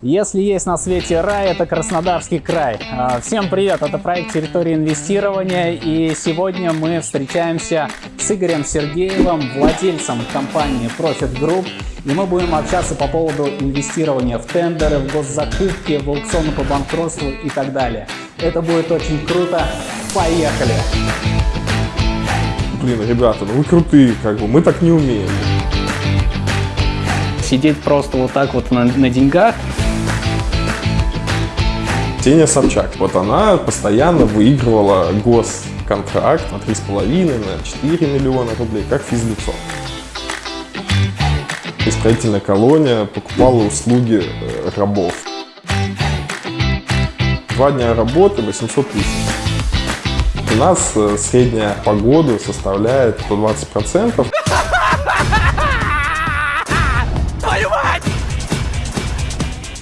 Если есть на свете рай, это Краснодарский край. А, всем привет, это проект «Территория инвестирования» и сегодня мы встречаемся с Игорем Сергеевым, владельцем компании Profit Group. И мы будем общаться по поводу инвестирования в тендеры, в госзакупки, в аукционы по банкротству и так далее. Это будет очень круто. Поехали! Блин, ребята, ну вы крутые, как бы, мы так не умеем. Сидеть просто вот так вот на, на деньгах Ксения Собчак. Вот она постоянно выигрывала госконтракт на 3,5, на 4 миллиона рублей, как физлицо. Исправительная колония покупала услуги э, рабов. Два дня работы 800 тысяч. У нас э, средняя по году составляет 120 процентов.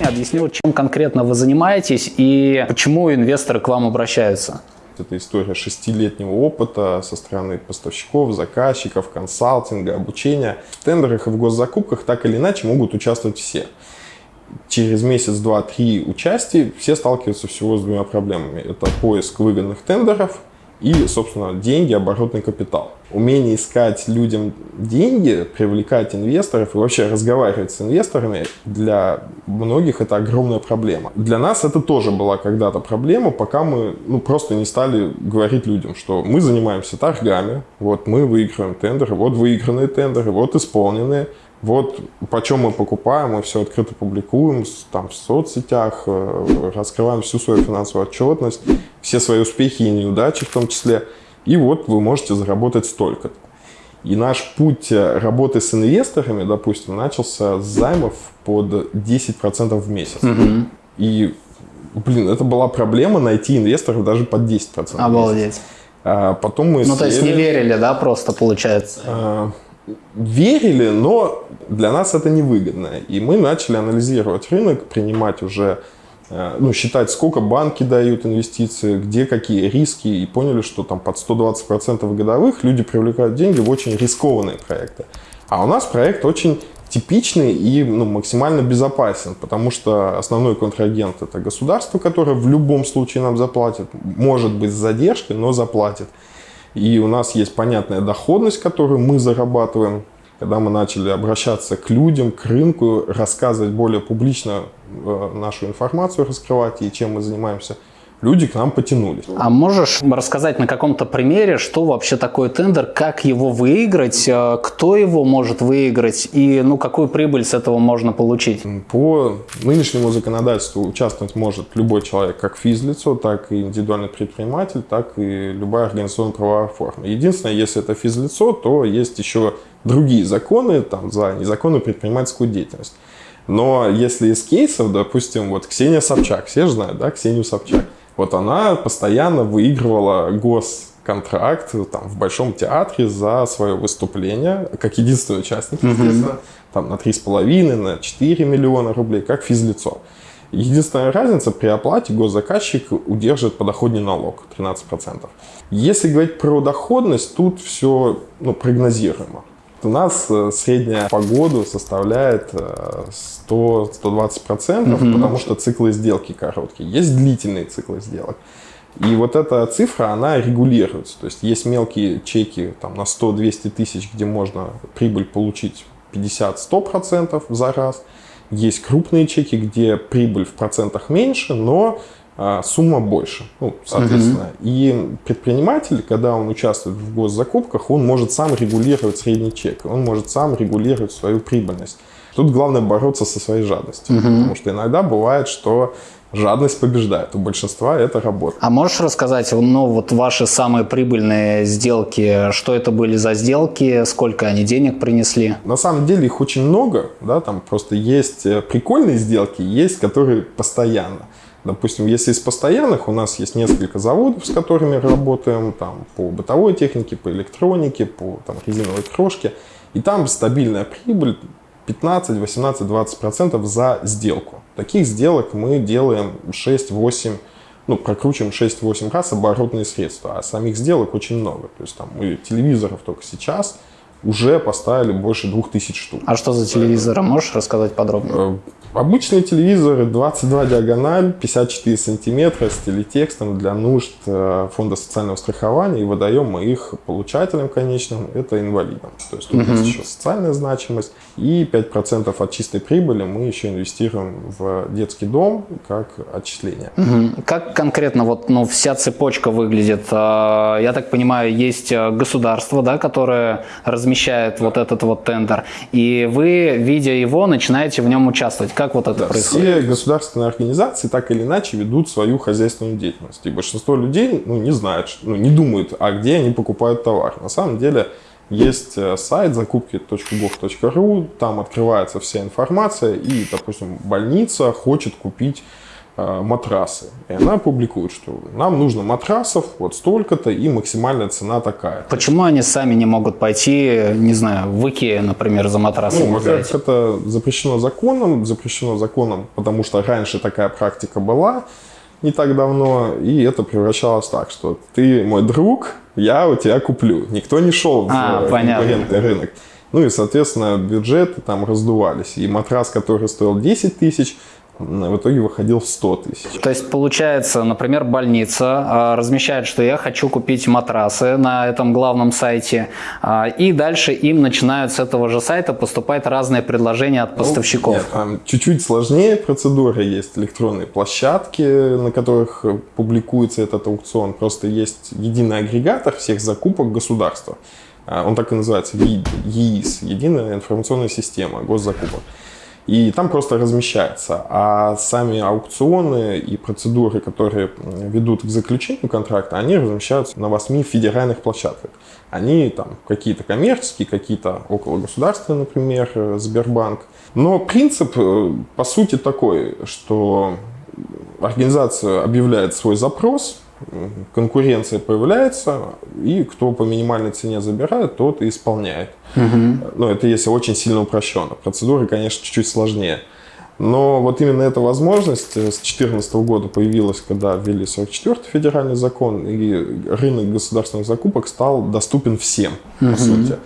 Объясню, чем конкретно вы занимаетесь и почему инвесторы к вам обращаются. Это история шестилетнего опыта со стороны поставщиков, заказчиков, консалтинга, обучения. В тендерах и в госзакупках так или иначе могут участвовать все. Через месяц, два, три участия все сталкиваются всего с двумя проблемами. Это поиск выгодных тендеров – и, собственно, деньги, оборотный капитал. Умение искать людям деньги, привлекать инвесторов и вообще разговаривать с инвесторами для многих это огромная проблема. Для нас это тоже была когда-то проблема, пока мы ну, просто не стали говорить людям, что мы занимаемся торгами, вот мы выигрываем тендеры, вот выигранные тендеры, вот исполненные, вот почем мы покупаем, мы все открыто публикуем там, в соцсетях, э, раскрываем всю свою финансовую отчетность, все свои успехи и неудачи в том числе. И вот вы можете заработать столько. И наш путь э, работы с инвесторами, допустим, начался с займов под 10% в месяц. Угу. И, блин, это была проблема найти инвесторов даже под 10%. Обалдеть. А потом мы ну, сели... то есть не верили, да, просто получается? А, верили, но для нас это невыгодно. И мы начали анализировать рынок, принимать уже, э, ну, считать, сколько банки дают инвестиции, где какие риски, и поняли, что там под 120% годовых люди привлекают деньги в очень рискованные проекты. А у нас проект очень типичный и ну, максимально безопасен, потому что основной контрагент это государство, которое в любом случае нам заплатит, может быть с задержкой, но заплатит. И у нас есть понятная доходность, которую мы зарабатываем. Когда мы начали обращаться к людям, к рынку, рассказывать более публично э, нашу информацию, раскрывать и чем мы занимаемся – люди к нам потянулись. А можешь рассказать на каком-то примере, что вообще такое тендер, как его выиграть, э, кто его может выиграть и ну, какую прибыль с этого можно получить? По нынешнему законодательству участвовать может любой человек, как физлицо, так и индивидуальный предприниматель, так и любая организационно-правовая форма. Единственное, если это физлицо, то есть еще другие законы там, за незаконную предпринимательскую деятельность. Но если из кейсов, допустим, вот Ксения Собчак, все же знают, да, Ксению Собчак, вот она постоянно выигрывала госконтракт там, в Большом театре за свое выступление, как единственный участник, естественно, там на 3,5, на 4 миллиона рублей, как физлицо. Единственная разница, при оплате госзаказчик удерживает подоходный налог 13%. Если говорить про доходность, тут все ну, прогнозируемо. У нас э, средняя по году составляет 100-120%, процентов, угу. потому что циклы сделки короткие. Есть длительные циклы сделок. И вот эта цифра, она регулируется. То есть есть мелкие чеки там, на 100-200 тысяч, где можно прибыль получить 50-100% за раз. Есть крупные чеки, где прибыль в процентах меньше, но сумма больше, ну, соответственно. Угу. И предприниматель, когда он участвует в госзакупках, он может сам регулировать средний чек, он может сам регулировать свою прибыльность. Тут главное бороться со своей жадностью, угу. потому что иногда бывает, что жадность побеждает. У большинства это работа. А можешь рассказать, ну, вот ваши самые прибыльные сделки, что это были за сделки, сколько они денег принесли? На самом деле их очень много, да, там просто есть э, прикольные сделки, есть которые постоянно. Допустим, если из постоянных, у нас есть несколько заводов, с которыми работаем там, по бытовой технике, по электронике, по там, резиновой крошке. И там стабильная прибыль 15, 18, 20% за сделку. Таких сделок мы делаем 6-8, ну, прокручиваем 6-8 раз оборотные средства, а самих сделок очень много. То есть там мы телевизоров только сейчас уже поставили больше 2000 штук. А что за телевизоры? Можешь рассказать подробнее? Э, Обычные телевизоры 22 диагональ, 54 сантиметра с телетекстом для нужд э, фонда социального страхования и выдаем мы их получателям конечным, это инвалидам. То есть тут угу. есть еще социальная значимость и 5% от чистой прибыли мы еще инвестируем в детский дом как отчисление. Угу. Как конкретно вот ну, вся цепочка выглядит? А, я так понимаю, есть э, государство, да, которое размещает вот этот вот тендер, и вы, видя его, начинаете в нем участвовать. Как вот это да, происходит? Все государственные организации так или иначе ведут свою хозяйственную деятельность. И большинство людей ну, не знают, ну, не думают, а где они покупают товар. На самом деле есть э, сайт закупки.gov.ru, там открывается вся информация, и, допустим, больница хочет купить матрасы. И она публикует, что нам нужно матрасов вот столько-то и максимальная цена такая. Почему они сами не могут пойти, не знаю, в Икеа, например, за матрасами? Ну, во-первых, это запрещено законом, запрещено законом, потому что раньше такая практика была не так давно, и это превращалось так, что ты мой друг, я у тебя куплю. Никто не шел а, в конкурентный рынок. Ну и, соответственно, бюджеты там раздувались. И матрас, который стоил 10 тысяч, в итоге выходил в 100 тысяч. То есть получается, например, больница а, размещает, что я хочу купить матрасы на этом главном сайте, а, и дальше им начинают с этого же сайта поступать разные предложения от ну, поставщиков. Ну, чуть-чуть сложнее процедура, есть электронные площадки, на которых публикуется этот аукцион, просто есть единый агрегатор всех закупок государства. А, он так и называется, ЕИС, Единая информационная система госзакупок. И там просто размещается. А сами аукционы и процедуры, которые ведут к заключению контракта, они размещаются на восьми федеральных площадках. Они там какие-то коммерческие, какие-то около государства, например, Сбербанк. Но принцип, э, по сути, такой, что организация объявляет свой запрос, конкуренция появляется, и кто по минимальной цене забирает, тот и исполняет. Угу. Но это если очень сильно упрощенно. Процедуры, конечно, чуть-чуть сложнее. Но вот именно эта возможность с 2014 года появилась, когда ввели 44-й федеральный закон, и рынок государственных закупок стал доступен всем, угу. по сути.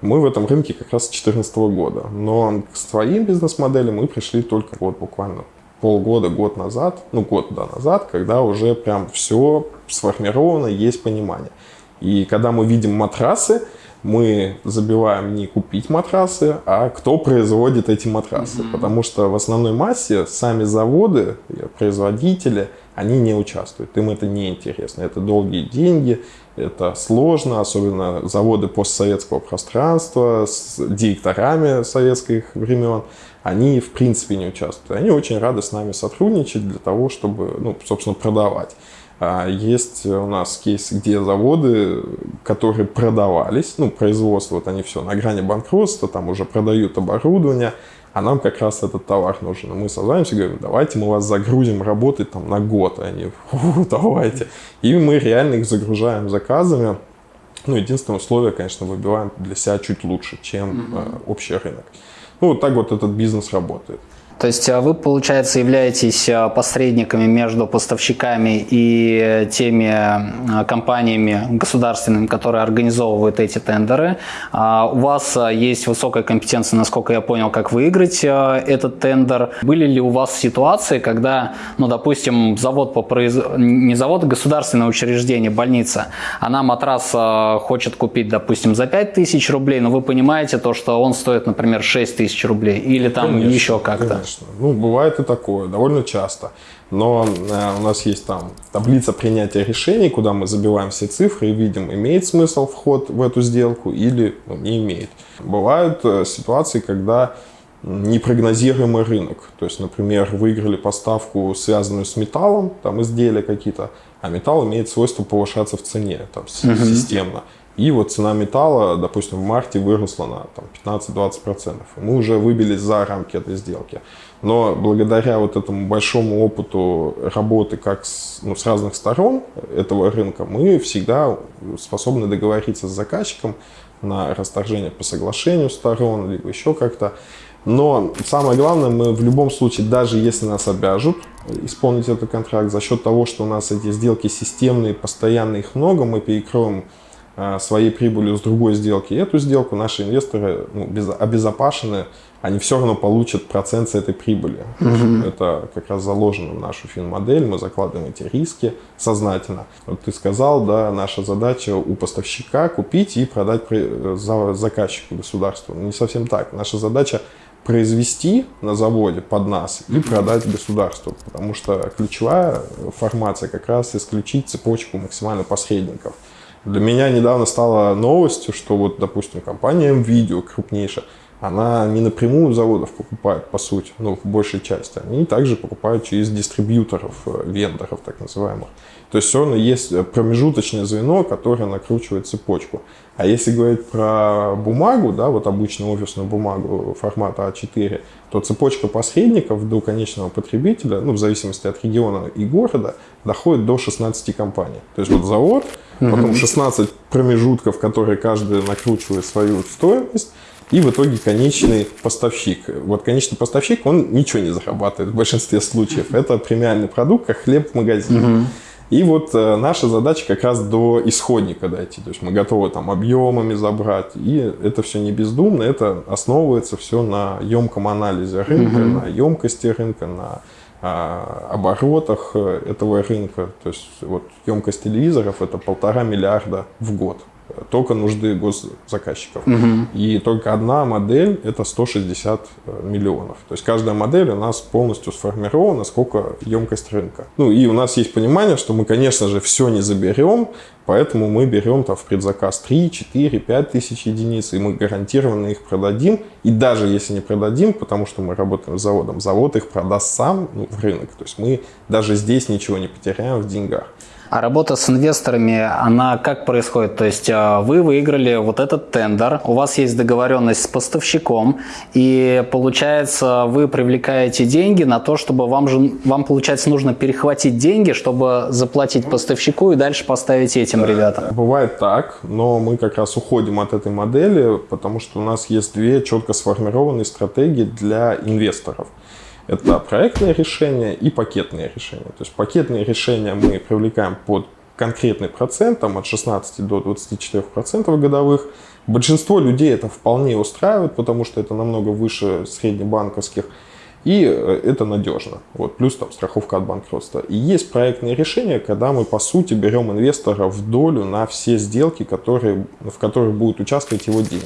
Мы в этом рынке как раз с 2014 года. Но к своим бизнес-моделям мы пришли только вот буквально полгода, год назад, ну год да, назад, когда уже прям все сформировано, есть понимание. И когда мы видим матрасы, мы забиваем не купить матрасы, а кто производит эти матрасы. Mm-hmm. Потому что в основной массе сами заводы, производители, они не участвуют. Им это не интересно. Это долгие деньги, это сложно, особенно заводы постсоветского пространства с директорами советских времен. Они в принципе не участвуют. Они очень рады с нами сотрудничать для того, чтобы, ну, собственно, продавать. А есть у нас кейс, где заводы, которые продавались, ну, производство, вот они все на грани банкротства, там уже продают оборудование, а нам как раз этот товар нужен. мы созванимся и говорим, давайте мы вас загрузим работать там на год. И они, давайте. И мы реально их загружаем заказами. Ну, единственное условие, конечно, выбиваем для себя чуть лучше, чем mm-hmm. общий рынок. Ну, вот так вот этот бизнес работает. То есть а, вы, получается, являетесь а, посредниками между поставщиками и теми а, компаниями государственными, которые организовывают эти тендеры. У вас есть высокая компетенция, насколько я понял, как выиграть этот тендер. Были ли у вас ситуации, когда, ну, допустим, завод по произ... не завод, а государственное учреждение, больница, она матрас хочет купить, допустим, за 5 тысяч рублей, но вы понимаете то, что он стоит, например, 6 тысяч рублей или там конечно, еще как-то? Конечно. Ну, бывает и такое, довольно часто. Но э, у нас есть там таблица принятия решений, куда мы забиваем все цифры и видим, имеет смысл вход в эту сделку или ну, не имеет. Бывают э, ситуации, когда непрогнозируемый рынок. То есть, например, выиграли поставку, связанную с металлом, там изделия какие-то, а металл имеет свойство повышаться в цене там, угу. системно. И вот цена металла, допустим, в марте выросла на 15-20%. Мы уже выбились за рамки этой сделки. Но благодаря вот этому большому опыту работы как с, ну, с разных сторон этого рынка, мы всегда способны договориться с заказчиком на расторжение по соглашению сторон, либо еще как-то. Но самое главное, мы в любом случае, даже если нас обяжут исполнить этот контракт, за счет того, что у нас эти сделки системные, постоянные, их много, мы перекроем своей прибылью с другой сделки эту сделку, наши инвесторы ну, обезопасены, они все равно получат процент с этой прибыли. Угу. Это как раз заложено в нашу фин-модель, мы закладываем эти риски сознательно. Вот ты сказал, да, наша задача у поставщика купить и продать за заказчику государству. Не совсем так. Наша задача произвести на заводе под нас и продать государству. Потому что ключевая формация как раз исключить цепочку максимально посредников. Для меня недавно стало новостью, что вот, допустим, компания MVideo крупнейшая, она не напрямую заводов покупает, по сути, ну, в большей части. Они также покупают через дистрибьюторов, э, вендоров, так называемых. То есть все равно есть промежуточное звено, которое накручивает цепочку. А если говорить про бумагу, да, вот обычную офисную бумагу формата А4, то цепочка посредников до конечного потребителя, ну, в зависимости от региона и города, доходит до 16 компаний. То есть вот завод, потом 16 промежутков, которые каждый накручивает свою стоимость, и в итоге конечный поставщик. Вот конечный поставщик, он ничего не зарабатывает в большинстве случаев. Это премиальный продукт, как хлеб в магазине. Угу. И вот э, наша задача как раз до исходника дойти. То есть мы готовы там объемами забрать. И это все не бездумно, это основывается все на емком анализе рынка, угу. на емкости рынка, на оборотах э, этого рынка. То есть вот емкость телевизоров это полтора миллиарда в год только нужды госзаказчиков. Угу. И только одна модель это 160 э, миллионов. То есть каждая модель у нас полностью сформирована, сколько емкость рынка. Ну и у нас есть понимание, что мы, конечно же, все не заберем, поэтому мы берем там в предзаказ 3, 4, 5 тысяч единиц, и мы гарантированно их продадим. И даже если не продадим, потому что мы работаем с заводом, завод их продаст сам ну, в рынок. То есть мы даже здесь ничего не потеряем в деньгах. А работа с инвесторами, она как происходит? То есть а, вы выиграли вот этот тендер, у вас есть договоренность с поставщиком, и получается вы привлекаете деньги на то, чтобы вам же, вам получается нужно перехватить деньги, чтобы заплатить поставщику и дальше поставить этим ребятам. Бывает так, но мы как раз уходим от этой модели, потому что у нас есть две четко сформированные стратегии для инвесторов. Это проектные решения и пакетные решения. То есть пакетные решения мы привлекаем под конкретный процент, там от 16 до 24 процентов годовых. Большинство людей это вполне устраивает, потому что это намного выше среднебанковских. И э, это надежно. Вот, плюс там страховка от банкротства. И есть проектные решения, когда мы по сути берем инвестора в долю на все сделки, которые, в которых будут участвовать его деньги.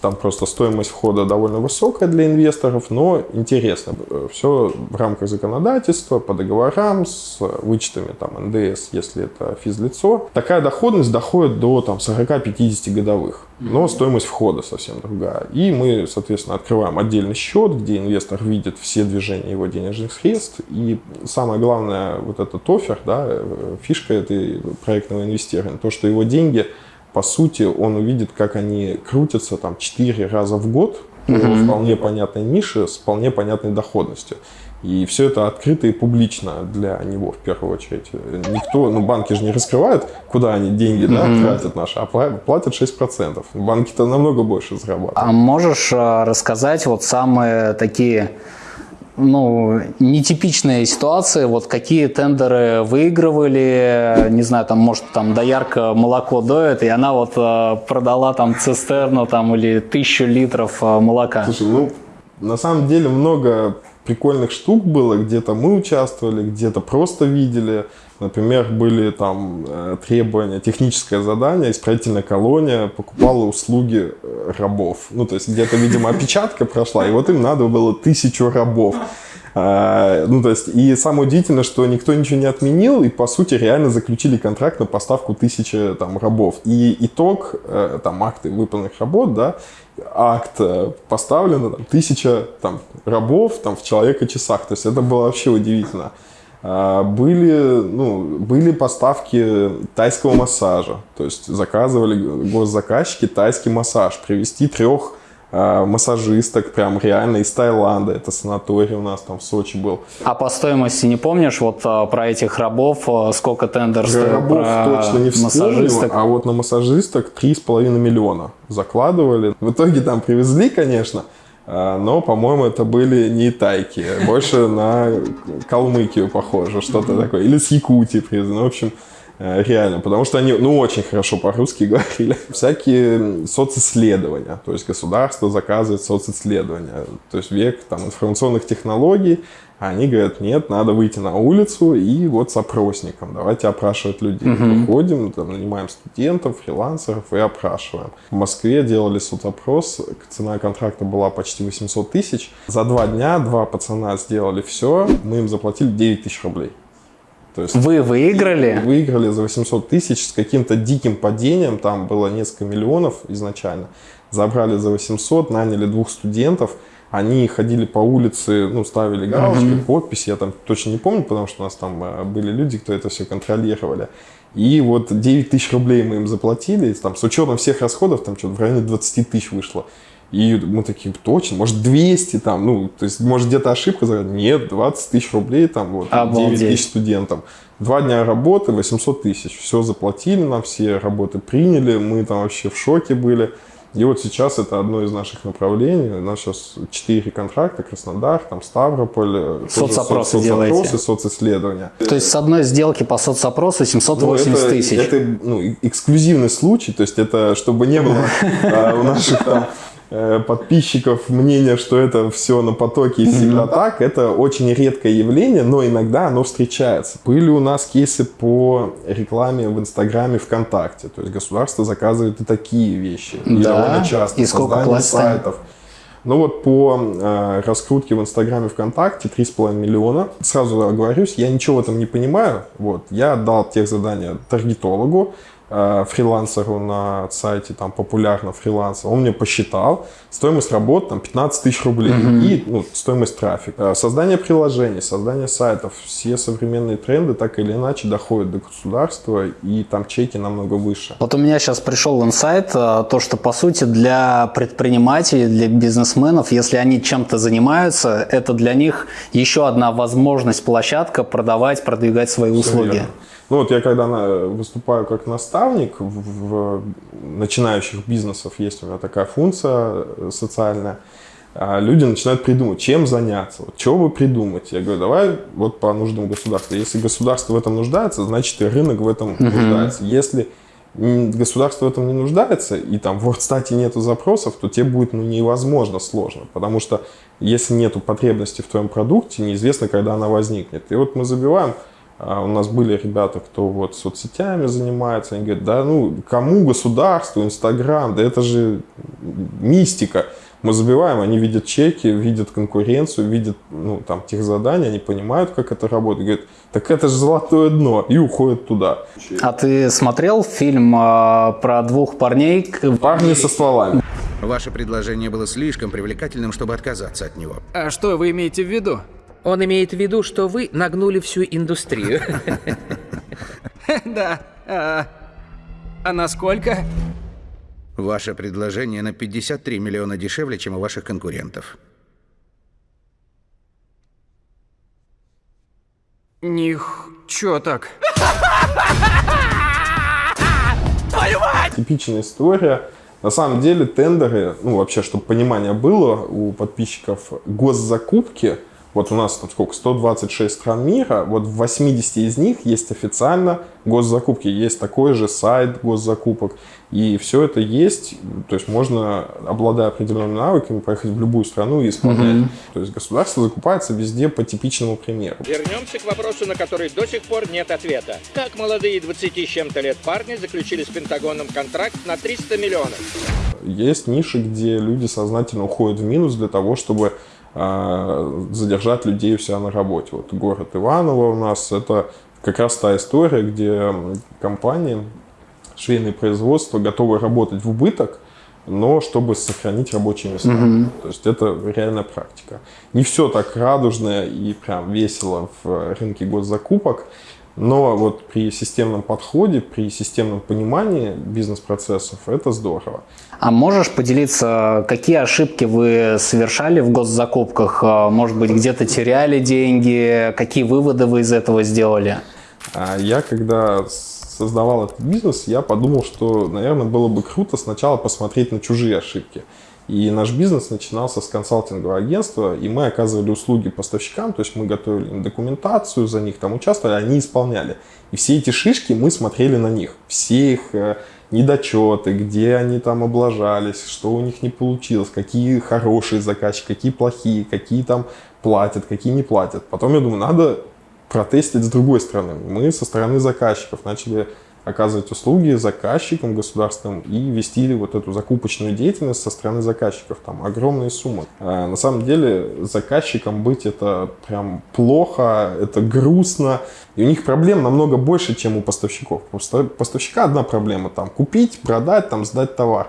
Там просто стоимость входа довольно высокая для инвесторов, но интересно. Все в рамках законодательства, по договорам, с вычетами там НДС, если это физлицо. Такая доходность доходит до там 40-50 годовых но стоимость входа совсем другая. И мы, соответственно, открываем отдельный счет, где инвестор видит все движения его денежных средств. И самое главное, вот этот офер, да, фишка этой проектного инвестирования, то, что его деньги, по сути, он увидит, как они крутятся там 4 раза в год, mm-hmm. вполне понятной нише с вполне понятной доходностью. И все это открыто и публично для него в первую очередь. Никто, ну банки же не раскрывают, куда они деньги да, mm-hmm. тратят наши, а платят 6%. Банки-то намного больше зарабатывают. А можешь э, рассказать вот самые такие ну, нетипичные ситуации, вот какие тендеры выигрывали, не знаю, там, может, там доярка молоко доет, и она вот э, продала там цистерну там или тысячу литров э, молока. Слушай, ну, на самом деле много прикольных штук было, где-то мы участвовали, где-то просто видели. Например, были там э, требования, техническое задание, исправительная колония покупала услуги э, рабов. Ну, то есть где-то, видимо, опечатка прошла, и вот им надо было тысячу рабов. А, ну, то есть, и самое удивительное, что никто ничего не отменил, и, по сути, реально заключили контракт на поставку тысячи там рабов. И итог, э, там, акты выполненных работ, да, акт э, поставлено, там, тысяча там, рабов там, в человека-часах. То есть, это было вообще удивительно. А, были, ну, были поставки тайского массажа. То есть, заказывали госзаказчики тайский массаж. Привести трех массажисток прям реально из Таиланда. Это санаторий у нас там в Сочи был. А по стоимости не помнишь вот а, про этих рабов, а, сколько тендер стоит? Рабов про точно не вспомню, а вот на массажисток 3,5 миллиона закладывали. В итоге там привезли, конечно, но, по-моему, это были не тайки, больше на Калмыкию похоже, что-то такое. Или с Якутии привезли. Ну, в общем, Э, реально, потому что они, ну, очень хорошо по-русски говорили. Всякие социсследования, то есть государство заказывает социсследования, то есть век там информационных технологий, они говорят, нет, надо выйти на улицу и вот с опросником, давайте опрашивать людей. Угу. Выходим, там, нанимаем студентов, фрилансеров и опрашиваем. В Москве делали соцопрос, цена контракта была почти 800 тысяч. За два дня два пацана сделали все, мы им заплатили 9 тысяч рублей. То есть Вы выиграли? Выиграли за 800 тысяч с каким-то диким падением, там было несколько миллионов изначально. Забрали за 800, наняли двух студентов, они ходили по улице, ну, ставили галочки, uh-huh. подписи, я там точно не помню, потому что у нас там э, были люди, кто это все контролировали. И вот 9 тысяч рублей мы им заплатили, там, с учетом всех расходов, там что-то в районе 20 тысяч вышло. И мы такие, точно, может 200 там, ну, то есть, может где-то ошибка, нет, 20 тысяч рублей там, вот, Обалдеть. 9 тысяч студентам. Два дня работы, 800 тысяч, все заплатили нам, все работы приняли, мы там вообще в шоке были. И вот сейчас это одно из наших направлений. У нас сейчас четыре контракта, Краснодар, там Ставрополь. Соцопросы соц, делаете? социсследования. То есть с одной сделки по соцопросу 780 ну, тысяч? Это ну, эксклюзивный случай, то есть это чтобы не было а, у наших там Э, подписчиков мнение, что это все на потоке и всегда так, это очень редкое явление, но иногда оно встречается. Были у нас кейсы по рекламе в Инстаграме, ВКонтакте, то есть государство заказывает и такие вещи. Да, и довольно часто. И сколько платят? сайтов. Ну вот по э, раскрутке в Инстаграме ВКонтакте 3,5 миллиона. Сразу оговорюсь, я ничего в этом не понимаю. Вот, я отдал тех задания таргетологу, Э, фрилансеру на сайте, там популярно фрилансер, он мне посчитал, стоимость работы там 15 тысяч рублей угу. и ну, стоимость трафика. Э, создание приложений, создание сайтов, все современные тренды так или иначе доходят до государства и там чеки намного выше. Вот у меня сейчас пришел инсайт, э, то, что по сути для предпринимателей, для бизнесменов, если они чем-то занимаются, это для них еще одна возможность, площадка продавать, продвигать свои услуги. Ну вот я когда выступаю как наставник в, в начинающих бизнесов, есть у меня такая функция э, социальная, а люди начинают придумать, чем заняться, вот, чего вы придумать. Я говорю, давай вот по нуждам государства. Если государство в этом нуждается, значит и рынок в этом uh-huh. нуждается. Если государство в этом не нуждается, и там в WordStat нету запросов, то тебе будет ну, невозможно сложно, потому что если нету потребности в твоем продукте, неизвестно, когда она возникнет. И вот мы забиваем у нас были ребята, кто вот соцсетями занимается, они говорят, да ну кому государству, Инстаграм, да это же мистика. Мы забиваем, они видят чеки, видят конкуренцию, видят ну, там тех задания, они понимают, как это работает. Говорят, так это же золотое дно, и уходят туда. А ты смотрел фильм э, про двух парней? Парни со стволами. Ваше предложение было слишком привлекательным, чтобы отказаться от него. А что вы имеете в виду? Он имеет в виду, что вы нагнули всю индустрию. Да. А, а насколько? Ваше предложение на 53 миллиона дешевле, чем у ваших конкурентов. Них... чё так? Твою мать! Типичная история. На самом деле тендеры, ну вообще, чтобы понимание было у подписчиков, госзакупки – вот у нас там сколько, 126 стран мира, вот в 80 из них есть официально госзакупки, есть такой же сайт госзакупок, и все это есть, то есть можно, обладая определенными навыками, поехать в любую страну и исполнять. Mm-hmm. То есть государство закупается везде по типичному примеру. Вернемся к вопросу, на который до сих пор нет ответа. Как молодые 20 с чем-то лет парни заключили с Пентагоном контракт на 300 миллионов? Есть ниши, где люди сознательно уходят в минус для того, чтобы задержать людей у себя на работе. Вот город Иваново у нас это как раз та история, где компании, швейные производства готовы работать в убыток, но чтобы сохранить рабочие места. Угу. То есть это реальная практика. Не все так радужно и прям весело в рынке госзакупок. Но вот при системном подходе, при системном понимании бизнес-процессов это здорово. А можешь поделиться, какие ошибки вы совершали в госзакупках? А, может быть, где-то теряли деньги? Какие выводы вы из этого сделали? А я когда создавал этот бизнес, я подумал, что, наверное, было бы круто сначала посмотреть на чужие ошибки. И наш бизнес начинался с консалтингового агентства, и мы оказывали услуги поставщикам, то есть мы готовили им документацию, за них там участвовали, они исполняли. И все эти шишки мы смотрели на них, все их э, недочеты, где они там облажались, что у них не получилось, какие хорошие заказчики, какие плохие, какие там платят, какие не платят. Потом я думаю, надо протестить с другой стороны. Мы со стороны заказчиков начали оказывать услуги заказчикам государственным и вести вот эту закупочную деятельность со стороны заказчиков. Там огромные суммы. А на самом деле заказчикам быть это прям плохо, это грустно. И у них проблем намного больше, чем у поставщиков. У поставщика одна проблема там купить, продать, там сдать товар.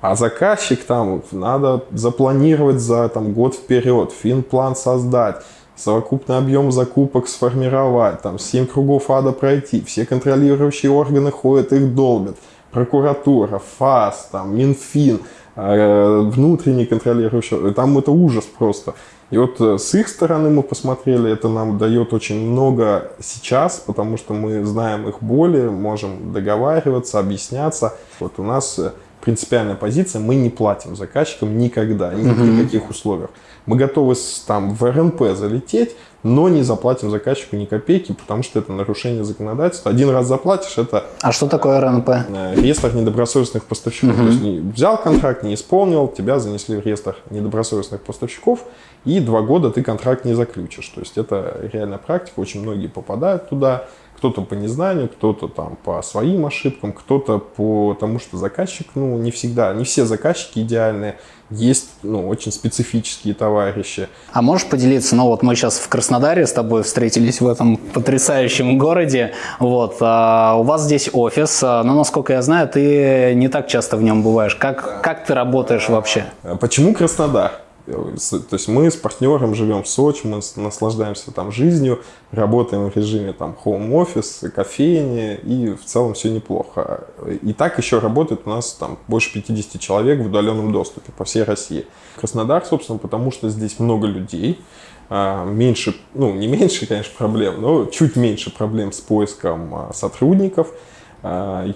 А заказчик там надо запланировать за там, год вперед, финплан создать совокупный объем закупок сформировать, там 7 кругов ада пройти, все контролирующие органы ходят, их долбят, прокуратура, ФАС, там, Минфин, э, внутренний контролирующий, там это ужас просто. И вот э, с их стороны мы посмотрели, это нам дает очень много сейчас, потому что мы знаем их боли, можем договариваться, объясняться. Вот у нас э, принципиальная позиция, мы не платим заказчикам никогда, ни при каких условиях. Мы готовы там в РНП залететь, но не заплатим заказчику ни копейки, потому что это нарушение законодательства. Один раз заплатишь, это... А что такое РНП? Э, реестр недобросовестных поставщиков. Угу. То есть не взял контракт, не исполнил, тебя занесли в реестр недобросовестных поставщиков, и два года ты контракт не заключишь. То есть это реальная практика, очень многие попадают туда. Кто-то по незнанию, кто-то там по своим ошибкам, кто-то по тому, что заказчик, ну, не всегда, не все заказчики идеальные, есть, ну, очень специфические товарищи. А можешь поделиться, ну, вот мы сейчас в Краснодаре с тобой встретились в этом потрясающем городе, вот, а у вас здесь офис, а, но, насколько я знаю, ты не так часто в нем бываешь. Как, как ты работаешь вообще? Почему Краснодар? То есть мы с партнером живем в Сочи, мы наслаждаемся там жизнью, работаем в режиме там home office, кофейни, и в целом все неплохо. И так еще работает у нас там больше 50 человек в удаленном доступе по всей России. Краснодар, собственно, потому что здесь много людей, а, меньше, ну не меньше, конечно, проблем, но чуть меньше проблем с поиском а, сотрудников –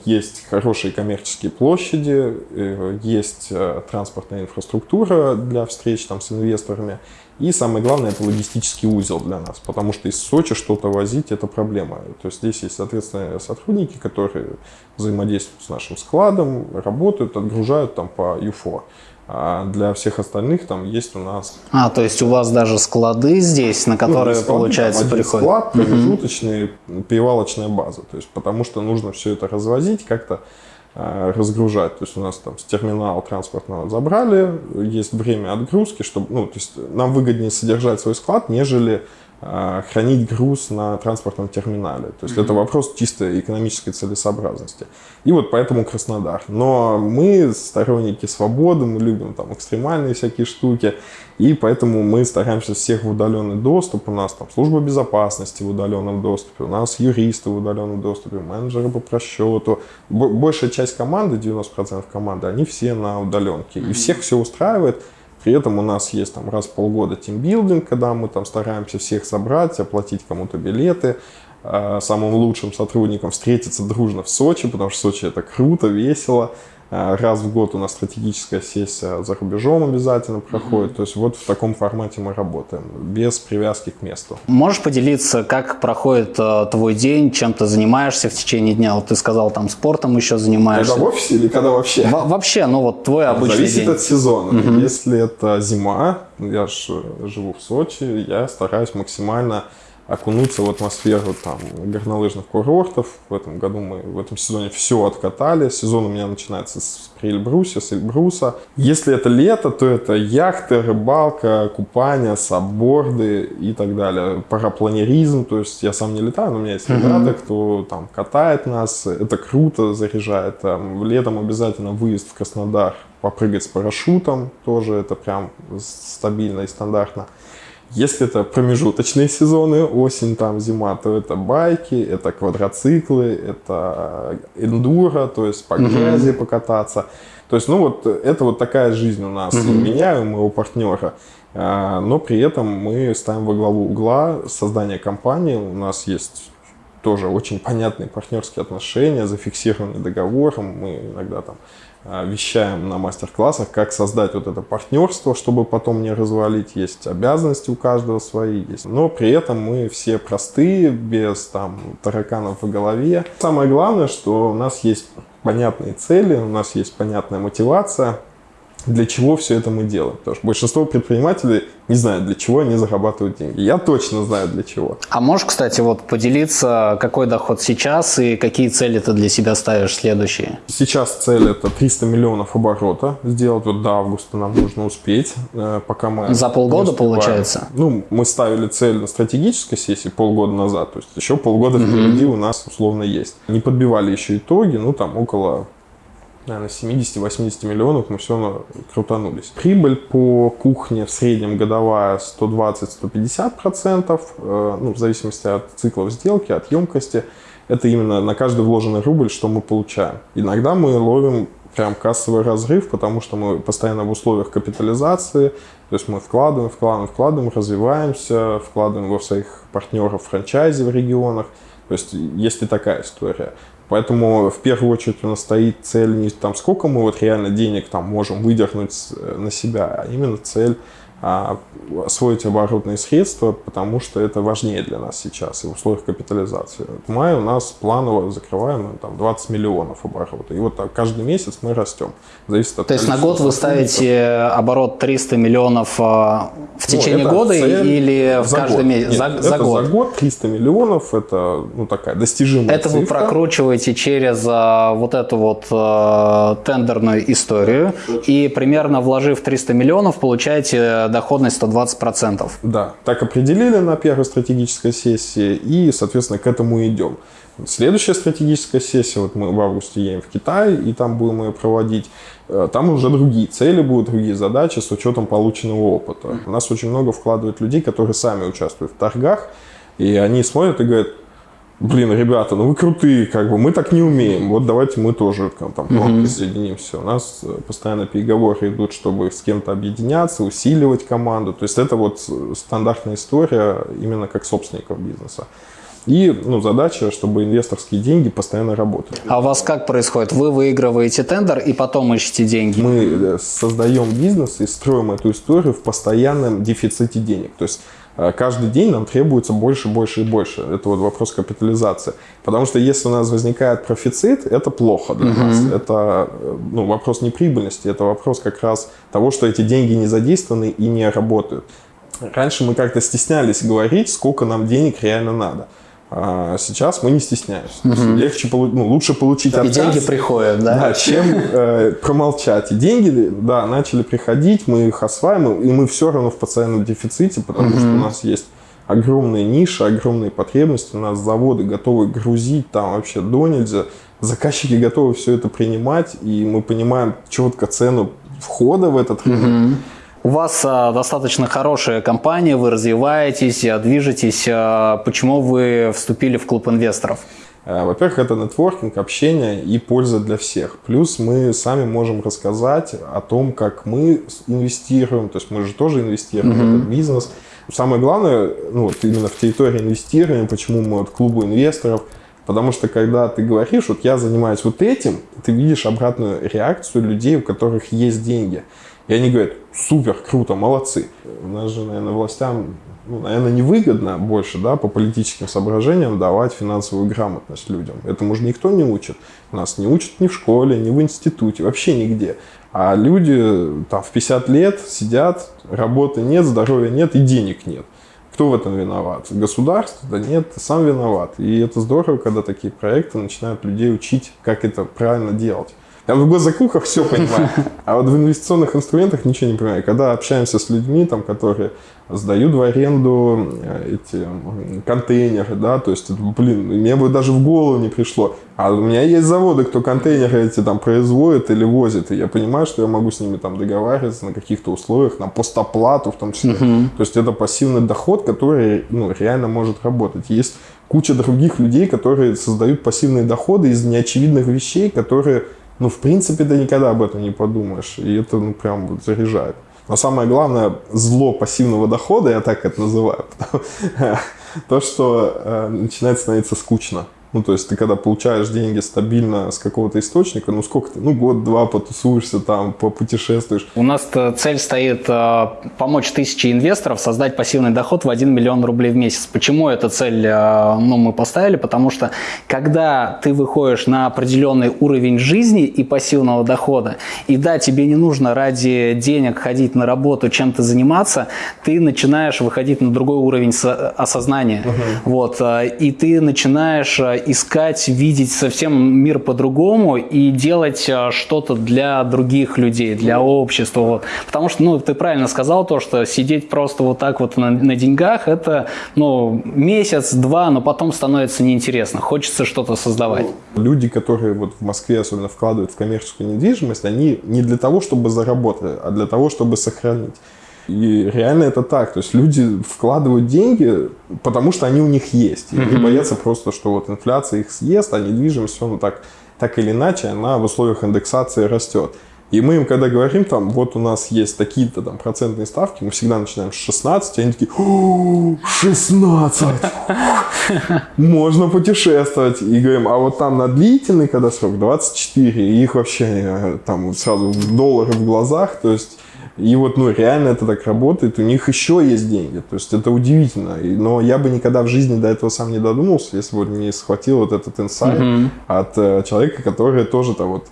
есть хорошие коммерческие площади, э, есть э, транспортная инфраструктура для встреч там, с инвесторами. И самое главное, это логистический узел для нас, потому что из Сочи что-то возить – это проблема. То есть здесь есть, соответственно, сотрудники, которые взаимодействуют с нашим складом, работают, отгружают там по ЮФО. А для всех остальных там есть у нас... А, то есть у вас даже склады здесь, на которые, ну, склады, получается, приходят? склад, промежуточный, угу. перевалочная база. То есть потому что нужно все это развозить, как-то э, разгружать. То есть у нас там с терминала транспортного забрали, есть время отгрузки, чтобы, ну, то есть нам выгоднее содержать свой склад, нежели хранить груз на транспортном терминале. То есть mm-hmm. это вопрос чисто экономической целесообразности. И вот поэтому Краснодар. Но мы сторонники свободы, мы любим там экстремальные всякие штуки, и поэтому мы стараемся всех в удаленный доступ. У нас там служба безопасности в удаленном доступе, у нас юристы в удаленном доступе, менеджеры по просчету. Большая часть команды, 90% команды, они все на удаленке. И всех все устраивает. При этом у нас есть там раз в полгода тимбилдинг, когда мы там стараемся всех собрать, оплатить кому-то билеты, э, самым лучшим сотрудникам встретиться дружно в Сочи, потому что Сочи это круто, весело. Э, раз в год у нас стратегическая сессия за рубежом обязательно проходит. Mm-hmm. То есть вот в таком формате мы работаем, без привязки к месту. Можешь поделиться, как проходит э, твой день, чем ты занимаешься в течение дня? Вот ты сказал, там спортом еще занимаешься. Когда в офисе или когда вообще? Во- вообще, ну вот твой обычный Зависит день. от сезона. Mm-hmm. Если это зима, я же живу в Сочи, я стараюсь максимально окунуться в атмосферу там горнолыжных курортов. В этом году мы в этом сезоне все откатали. Сезон у меня начинается с Эльбруса, с Эльбруса. Если это лето, то это яхты, рыбалка, купание, сабборды и так далее. Парапланеризм, то есть я сам не летаю, но у меня есть ребята, mm-hmm. кто там катает нас. Это круто, заряжает. Там, летом обязательно выезд в Краснодар, попрыгать с парашютом, тоже это прям стабильно и стандартно. Если это промежуточные сезоны, осень, там, зима, то это байки, это квадроциклы, это эндуро, то есть по грязи угу. покататься. То есть, ну вот, это вот такая жизнь у нас, угу. у меня и у моего партнера. А, но при этом мы ставим во главу угла создание компании. У нас есть тоже очень понятные партнерские отношения, зафиксированный договор. Мы иногда там вещаем на мастер-классах, как создать вот это партнерство, чтобы потом не развалить. Есть обязанности у каждого свои, есть. но при этом мы все простые, без там тараканов в голове. Самое главное, что у нас есть понятные цели, у нас есть понятная мотивация, для чего все это мы делаем. Потому что большинство предпринимателей не знают, для чего они зарабатывают деньги. Я точно знаю, для чего. А можешь, кстати, вот поделиться, какой доход сейчас и какие цели ты для себя ставишь следующие? Сейчас цель это 300 миллионов оборота сделать. Вот до августа нам нужно успеть, э, пока мы... За полгода получается? Ну, мы ставили цель на стратегической сессии полгода назад. То есть еще полгода впереди у нас условно есть. Не подбивали еще итоги, ну там около наверное, 70-80 миллионов мы все равно крутанулись. Прибыль по кухне в среднем годовая 120-150%, э, ну, в зависимости от циклов сделки, от емкости. Это именно на каждый вложенный рубль, что мы получаем. Иногда мы ловим прям кассовый разрыв, потому что мы постоянно в условиях капитализации, то есть мы вкладываем, вкладываем, вкладываем, развиваемся, вкладываем во своих партнеров франчайзи в регионах. То есть есть и такая история. Поэтому в первую очередь у нас стоит цель не там сколько мы вот реально денег там можем выдохнуть э, на себя, а именно цель освоить оборотные средства, потому что это важнее для нас сейчас и в условиях капитализации. В мае у нас планово закрываем там, 20 миллионов оборота. И вот так каждый месяц мы растем. Зависит от То есть на год вы ставите оборот 300 миллионов а, в ну, течение ну, года или в каждый год. месяц? Нет, за, это за год? за год 300 миллионов, это ну, такая достижимая Это цифра. вы прокручиваете через а, вот эту вот а, тендерную историю и примерно вложив 300 миллионов получаете доходность 120%. Да, так определили на первой стратегической сессии и, соответственно, к этому идем. Следующая стратегическая сессия, вот мы в августе едем в Китай, и там будем ее проводить. Э, там уже другие цели будут, другие задачи с учетом полученного опыта. У нас очень много вкладывают людей, которые сами участвуют в торгах, и они смотрят и говорят, блин, ребята, ну вы крутые, как бы мы так не умеем, вот давайте мы тоже там, mm-hmm. присоединимся. У нас э, постоянно переговоры идут, чтобы с кем-то объединяться, усиливать команду. То есть это вот стандартная история именно как собственников бизнеса. И ну, задача, чтобы инвесторские деньги постоянно работали. А у вас как происходит? Вы выигрываете тендер и потом ищете деньги? Мы э, создаем бизнес и строим эту историю в постоянном дефиците денег. То есть Э, каждый день нам требуется больше, больше и больше. Это вот вопрос капитализации. Потому что если у нас возникает профицит, это плохо для uh-huh. нас. Это э, ну, вопрос не прибыльности, это вопрос как раз того, что эти деньги не задействованы и не работают. Раньше мы как-то стеснялись говорить, сколько нам денег реально надо. А сейчас мы не стесняемся. Угу. Легче, ну, лучше получить отказ. И деньги приходят, да? Да, чем э, промолчать. И деньги, да, начали приходить, мы их осваиваем, и мы все равно в постоянном дефиците, потому угу. что у нас есть огромные ниши, огромные потребности. У нас заводы готовы грузить там вообще до нельзя. Заказчики готовы все это принимать, и мы понимаем четко цену входа в этот рынок. Угу. У вас а, достаточно хорошая компания, вы развиваетесь, а, движетесь. А, почему вы вступили в клуб инвесторов? Э, во-первых, это нетворкинг, общение и польза для всех. Плюс мы сами можем рассказать о том, как мы инвестируем. То есть мы же тоже инвестируем mm-hmm. в этот бизнес. Самое главное, ну, вот именно в территории инвестирования, почему мы от клуба инвесторов, потому что когда ты говоришь, вот я занимаюсь вот этим, ты видишь обратную реакцию людей, у которых есть деньги. И они говорят, супер, круто, молодцы. У нас же, наверное, властям, ну, наверное, невыгодно больше, да, по политическим соображениям давать финансовую грамотность людям. Этому же никто не учит. Нас не учат ни в школе, ни в институте, вообще нигде. А люди там в 50 лет сидят, работы нет, здоровья нет и денег нет. Кто в этом виноват? Государство? Да нет, сам виноват. И это здорово, когда такие проекты начинают людей учить, как это правильно делать. Я в госзакупках все понимаю, а вот в инвестиционных инструментах ничего не понимаю. Когда общаемся с людьми, там, которые сдают в аренду э, эти контейнеры, да, то есть, блин, мне бы даже в голову не пришло. А у меня есть заводы, кто контейнеры эти там производит или возит, и я понимаю, что я могу с ними там договариваться на каких-то условиях, на постоплату в том числе. Uh-huh. То есть это пассивный доход, который ну, реально может работать. Есть куча других людей, которые создают пассивные доходы из неочевидных вещей, которые ну, в принципе, ты никогда об этом не подумаешь. И это, ну, прям вот заряжает. Но самое главное, зло пассивного дохода, я так это называю, то, что э, начинает становиться скучно. Ну, то есть ты когда получаешь деньги стабильно с какого-то источника, ну сколько ты, ну год-два потусуешься там, попутешествуешь. У нас цель стоит э, помочь тысяче инвесторов создать пассивный доход в 1 миллион рублей в месяц. Почему эту цель э, ну, мы поставили? Потому что когда ты выходишь на определенный уровень жизни и пассивного дохода, и да, тебе не нужно ради денег ходить на работу, чем-то заниматься, ты начинаешь выходить на другой уровень осознания. Угу. Вот, э, и ты начинаешь искать, видеть совсем мир по-другому и делать э, что-то для других людей, для общества. Вот. Потому что, ну, ты правильно сказал то, что сидеть просто вот так вот на, на деньгах, это, ну, месяц-два, но потом становится неинтересно. Хочется что-то создавать. Люди, которые вот в Москве особенно вкладывают в коммерческую недвижимость, они не для того, чтобы заработать, а для того, чтобы сохранить. И реально это так. То есть люди вкладывают деньги, потому что они у них есть. И они боятся просто, что вот инфляция их съест, а недвижимость, ну так, так или иначе, она в условиях индексации растет. И мы им, когда говорим, там, вот у нас есть такие-то там процентные ставки, мы всегда начинаем с 16, и они такие, 16! Можно путешествовать. И говорим, а вот там на длительный, когда срок, 24, и их вообще э, там сразу доллары в глазах, то есть и вот, ну, реально это так работает, у них еще есть деньги, то есть это удивительно. Но я бы никогда в жизни до этого сам не додумался, если бы не схватил вот этот инсайт mm-hmm. от э, человека, который тоже там вот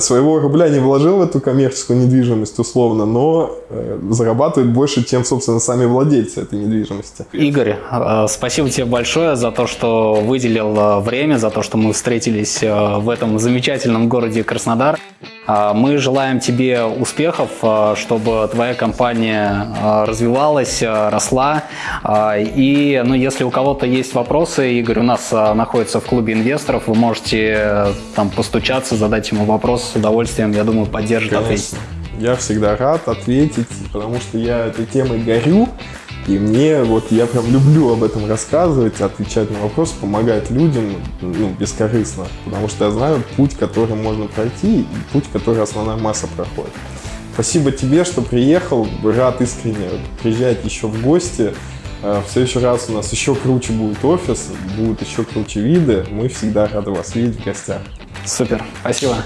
своего рубля не вложил в эту коммерческую недвижимость условно, но э, зарабатывает больше, чем, собственно, сами владельцы этой недвижимости. Игорь, э, спасибо тебе большое за то, что выделил время, за то, что мы встретились в этом замечательном городе Краснодар. Мы желаем тебе успехов, чтобы твоя компания развивалась, росла. И ну, если у кого-то есть вопросы, Игорь у нас находится в клубе инвесторов, вы можете там постучаться, задать ему вопрос вопрос с удовольствием, я думаю, поддержит, ответить. Я всегда рад ответить, потому что я этой темой горю, и мне вот я прям люблю об этом рассказывать, отвечать на вопросы, помогать людям ну, бескорыстно, потому что я знаю путь, который можно пройти, и путь, который основная масса проходит. Спасибо тебе, что приехал, рад искренне приезжать еще в гости. Э, в следующий раз у нас еще круче будет офис, будут еще круче виды. Мы всегда рады вас видеть в гостях. Супер, спасибо.